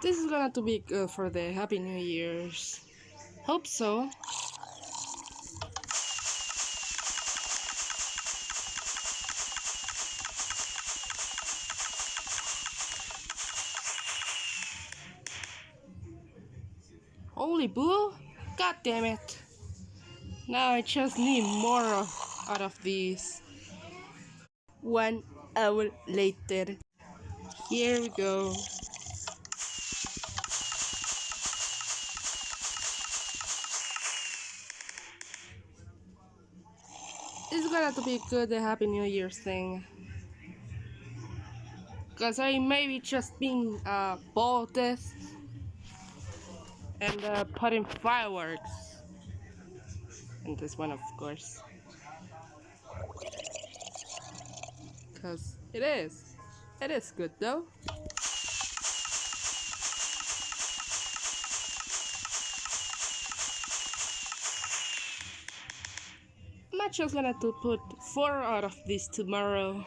This is gonna to be good for the Happy New Year's. Hope so. Holy boo! God damn it! Now I just need more of, out of these. One hour later. Here we go. It's gonna to be good the Happy New Year's thing. Cause I maybe just been uh this and uh, putting fireworks. And this one of course. Cause it is. It is good though. I'm not just gonna to put four out of these tomorrow.